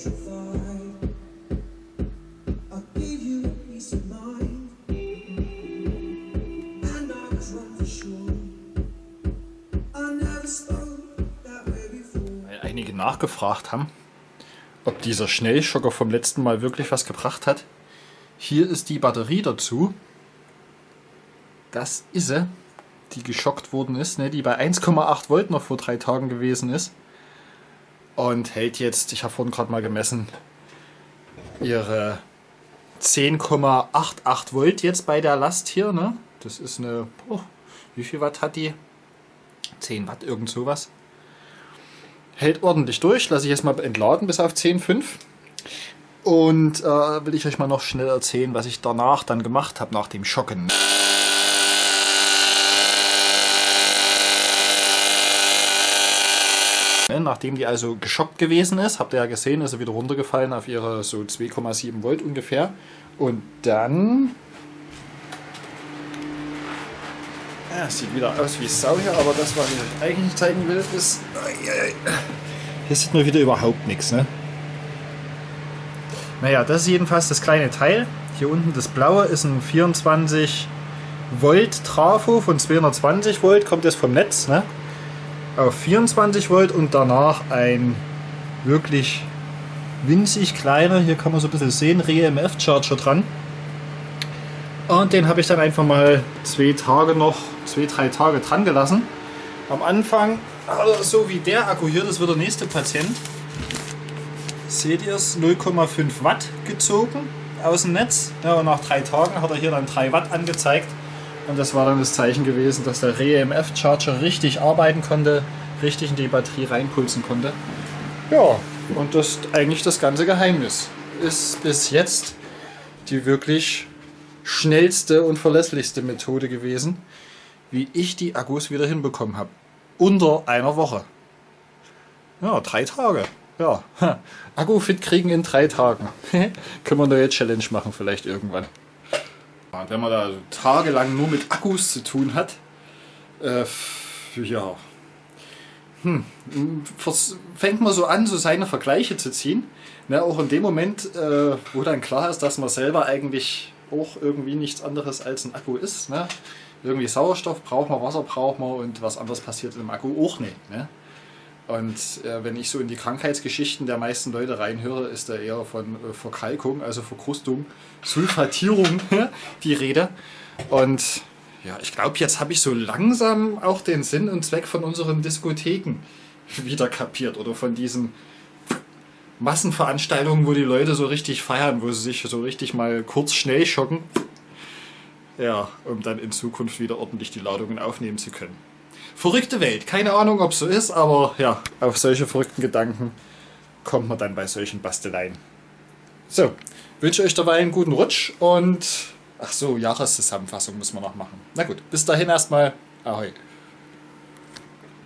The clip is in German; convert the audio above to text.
petrified. I gave you peace of mind, and I was wrong for sure. I never spoke that way before. Weil einige nachgefragt haben, ob dieser Schnellschocker vom letzten Mal wirklich was gebracht hat. Hier ist die Batterie dazu. Das ist sie, die geschockt worden ist, ne, die bei 1,8 Volt noch vor drei Tagen gewesen ist. Und hält jetzt, ich habe vorhin gerade mal gemessen, ihre 10,88 Volt jetzt bei der Last hier. Ne? Das ist eine, oh, wie viel Watt hat die? 10 Watt, irgend sowas. Hält ordentlich durch, lasse ich jetzt mal entladen bis auf 10,5. Und äh, will ich euch mal noch schnell erzählen, was ich danach dann gemacht habe, nach dem Schocken. Nachdem die also geschockt gewesen ist, habt ihr ja gesehen, ist sie wieder runtergefallen auf ihre so 2,7 Volt ungefähr. Und dann... Ja, sieht wieder aus wie Sau hier, aber das, was ich euch eigentlich zeigen will, ist... Hier sieht man wieder überhaupt nichts, ne? Naja, das ist jedenfalls das kleine Teil. Hier unten das blaue ist ein 24 Volt Trafo von 220 Volt, kommt das vom Netz, ne? Auf 24 Volt und danach ein wirklich winzig kleiner, hier kann man so ein bisschen sehen, REMF Charger dran. Und den habe ich dann einfach mal zwei Tage noch, zwei, drei Tage dran gelassen. Am Anfang, also so wie der Akku hier, das wird der nächste Patient. Seht ihr es? 0,5 Watt gezogen aus dem Netz. Ja, und nach drei Tagen hat er hier dann 3 Watt angezeigt. Und das war dann das Zeichen gewesen, dass der REMF Charger richtig arbeiten konnte, richtig in die Batterie reinpulsen konnte. Ja, und das ist eigentlich das ganze Geheimnis. Ist bis jetzt die wirklich schnellste und verlässlichste Methode gewesen, wie ich die Akkus wieder hinbekommen habe. Unter einer Woche. Ja, drei Tage. Ja, Akku fit kriegen in drei Tagen. Können wir eine neue Challenge machen vielleicht irgendwann. Wenn man da tagelang nur mit Akkus zu tun hat, äh, ja, hm, fängt man so an, so seine Vergleiche zu ziehen. Ne, auch in dem Moment, äh, wo dann klar ist, dass man selber eigentlich auch irgendwie nichts anderes als ein Akku ist. Ne? Irgendwie Sauerstoff braucht man, Wasser braucht man und was anderes passiert im Akku auch nicht. Ne? Und äh, wenn ich so in die Krankheitsgeschichten der meisten Leute reinhöre, ist da eher von äh, Verkalkung, also Verkrustung, Sulfatierung die Rede. Und ja, ich glaube, jetzt habe ich so langsam auch den Sinn und Zweck von unseren Diskotheken wieder kapiert oder von diesen Massenveranstaltungen, wo die Leute so richtig feiern, wo sie sich so richtig mal kurz schnell schocken. Ja, um dann in Zukunft wieder ordentlich die Ladungen aufnehmen zu können. Verrückte Welt. Keine Ahnung, ob es so ist, aber ja, auf solche verrückten Gedanken kommt man dann bei solchen Basteleien. So, wünsche euch dabei einen guten Rutsch und ach so, Jahreszusammenfassung müssen wir noch machen. Na gut, bis dahin erstmal. Ahoi.